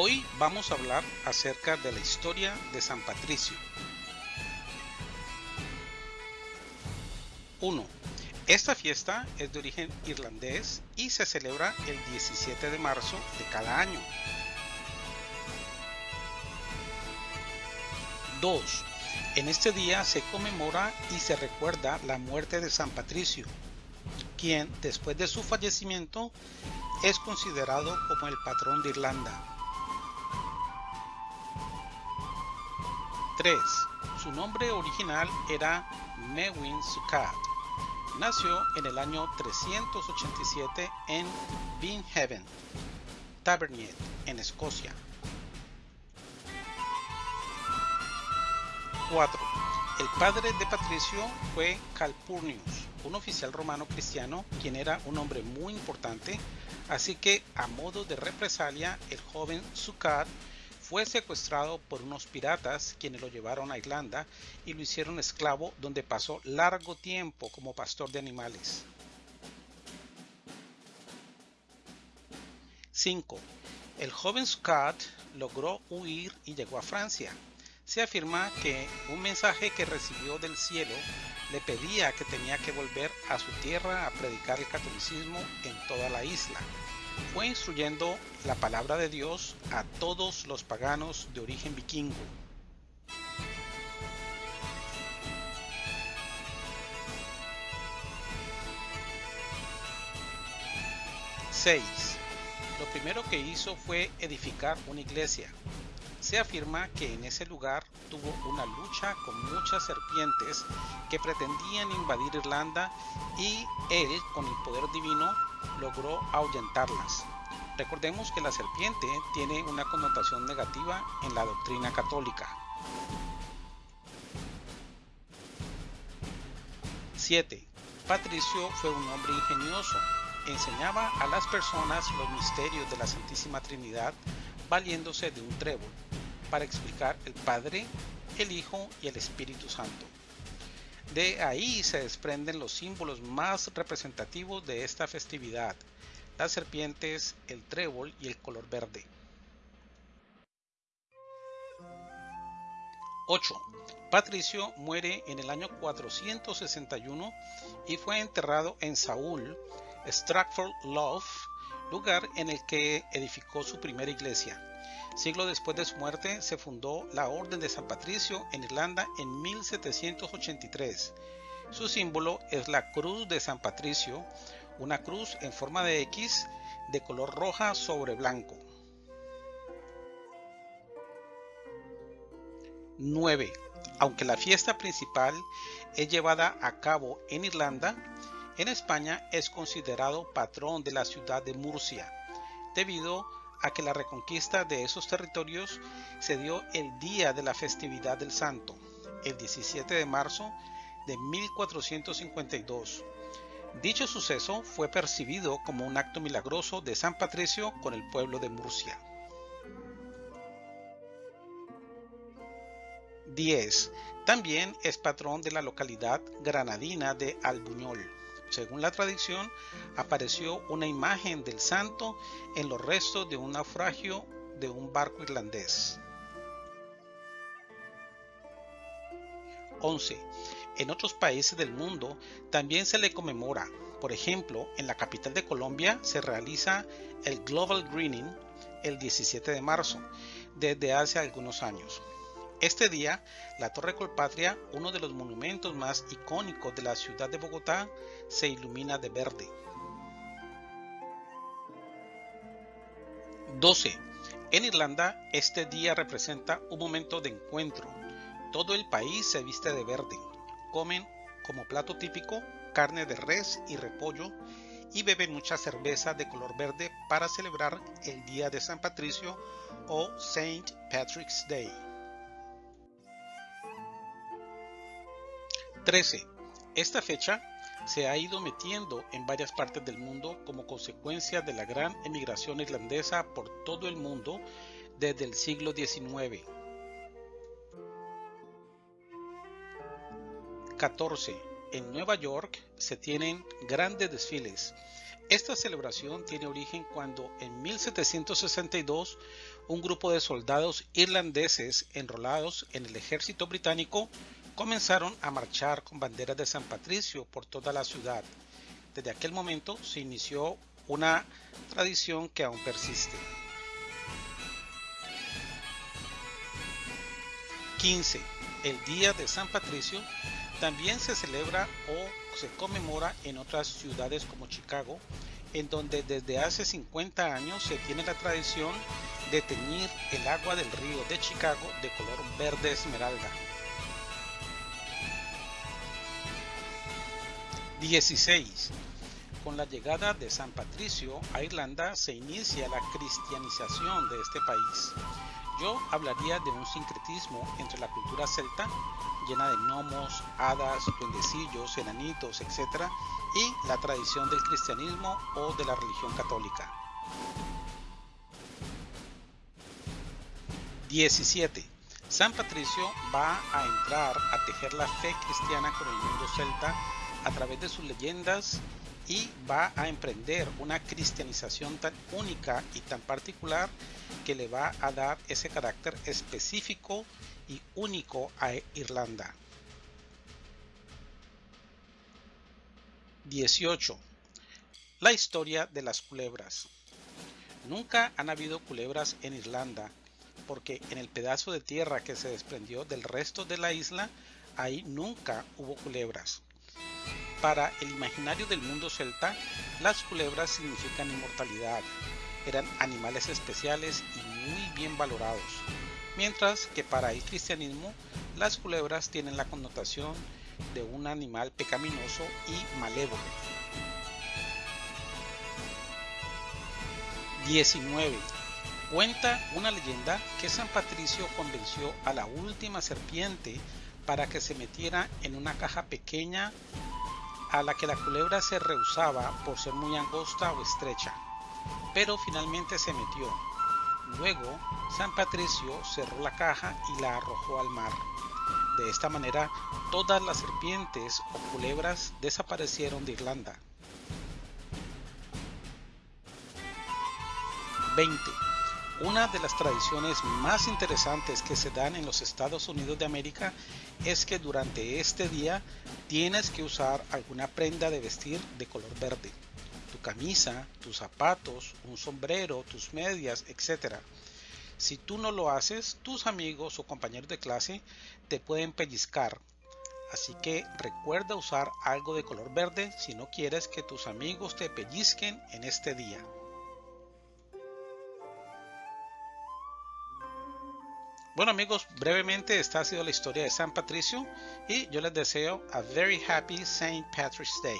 Hoy vamos a hablar acerca de la historia de San Patricio. 1. Esta fiesta es de origen irlandés y se celebra el 17 de marzo de cada año. 2. En este día se conmemora y se recuerda la muerte de San Patricio, quien después de su fallecimiento es considerado como el patrón de Irlanda. 3. Su nombre original era Mewin Sukkot. Nació en el año 387 en Binhaven, Tavernier, en Escocia. 4. El padre de Patricio fue Calpurnius, un oficial romano cristiano quien era un hombre muy importante, así que a modo de represalia el joven Sukkot fue secuestrado por unos piratas quienes lo llevaron a Irlanda y lo hicieron esclavo donde pasó largo tiempo como pastor de animales. 5. El joven Scott logró huir y llegó a Francia. Se afirma que un mensaje que recibió del cielo le pedía que tenía que volver a su tierra a predicar el catolicismo en toda la isla fue instruyendo la palabra de Dios a todos los paganos de origen vikingo. ¡6! Lo primero que hizo fue edificar una iglesia. Se afirma que en ese lugar tuvo una lucha con muchas serpientes que pretendían invadir Irlanda y él, con el poder divino, logró ahuyentarlas. Recordemos que la serpiente tiene una connotación negativa en la doctrina católica. 7. Patricio fue un hombre ingenioso. Enseñaba a las personas los misterios de la Santísima Trinidad valiéndose de un trébol para explicar el Padre, el Hijo y el Espíritu Santo. De ahí se desprenden los símbolos más representativos de esta festividad, las serpientes, el trébol y el color verde. 8. Patricio muere en el año 461 y fue enterrado en Saúl, Stratford Love, lugar en el que edificó su primera iglesia. Siglo después de su muerte se fundó la Orden de San Patricio en Irlanda en 1783. Su símbolo es la Cruz de San Patricio, una cruz en forma de X de color roja sobre blanco. 9. Aunque la fiesta principal es llevada a cabo en Irlanda, en España es considerado patrón de la ciudad de Murcia, debido a que la reconquista de esos territorios se dio el día de la festividad del santo, el 17 de marzo de 1452. Dicho suceso fue percibido como un acto milagroso de San Patricio con el pueblo de Murcia. 10. También es patrón de la localidad granadina de Albuñol. Según la tradición, apareció una imagen del santo en los restos de un naufragio de un barco irlandés. 11. En otros países del mundo también se le conmemora. Por ejemplo, en la capital de Colombia se realiza el Global Greening el 17 de marzo, desde hace algunos años. Este día, la Torre Colpatria, uno de los monumentos más icónicos de la ciudad de Bogotá, se ilumina de verde. 12. En Irlanda, este día representa un momento de encuentro. Todo el país se viste de verde. Comen como plato típico carne de res y repollo y beben mucha cerveza de color verde para celebrar el Día de San Patricio o Saint Patrick's Day. 13. Esta fecha se ha ido metiendo en varias partes del mundo como consecuencia de la gran emigración irlandesa por todo el mundo desde el siglo XIX. 14. En Nueva York se tienen grandes desfiles. Esta celebración tiene origen cuando en 1762 un grupo de soldados irlandeses enrolados en el ejército británico comenzaron a marchar con banderas de San Patricio por toda la ciudad. Desde aquel momento se inició una tradición que aún persiste. 15. El Día de San Patricio también se celebra o se conmemora en otras ciudades como Chicago, en donde desde hace 50 años se tiene la tradición de teñir el agua del río de Chicago de color verde esmeralda. 16. Con la llegada de San Patricio a Irlanda se inicia la cristianización de este país. Yo hablaría de un sincretismo entre la cultura celta, llena de gnomos, hadas, duendecillos, enanitos, etc., y la tradición del cristianismo o de la religión católica. 17. San Patricio va a entrar a tejer la fe cristiana con el mundo celta a través de sus leyendas y va a emprender una cristianización tan única y tan particular que le va a dar ese carácter específico y único a Irlanda. 18. La historia de las culebras. Nunca han habido culebras en Irlanda, porque en el pedazo de tierra que se desprendió del resto de la isla, ahí nunca hubo culebras. Para el imaginario del mundo celta, las culebras significan inmortalidad. Eran animales especiales y muy bien valorados. Mientras que para el cristianismo, las culebras tienen la connotación de un animal pecaminoso y malévolo. 19. Cuenta una leyenda que San Patricio convenció a la última serpiente para que se metiera en una caja pequeña a la que la culebra se rehusaba por ser muy angosta o estrecha, pero finalmente se metió. Luego, San Patricio cerró la caja y la arrojó al mar. De esta manera, todas las serpientes o culebras desaparecieron de Irlanda. 20. Una de las tradiciones más interesantes que se dan en los Estados Unidos de América es que durante este día tienes que usar alguna prenda de vestir de color verde. Tu camisa, tus zapatos, un sombrero, tus medias, etc. Si tú no lo haces, tus amigos o compañeros de clase te pueden pellizcar. Así que recuerda usar algo de color verde si no quieres que tus amigos te pellizquen en este día. Bueno amigos, brevemente esta ha sido la historia de San Patricio y yo les deseo a very happy St. Patrick's Day.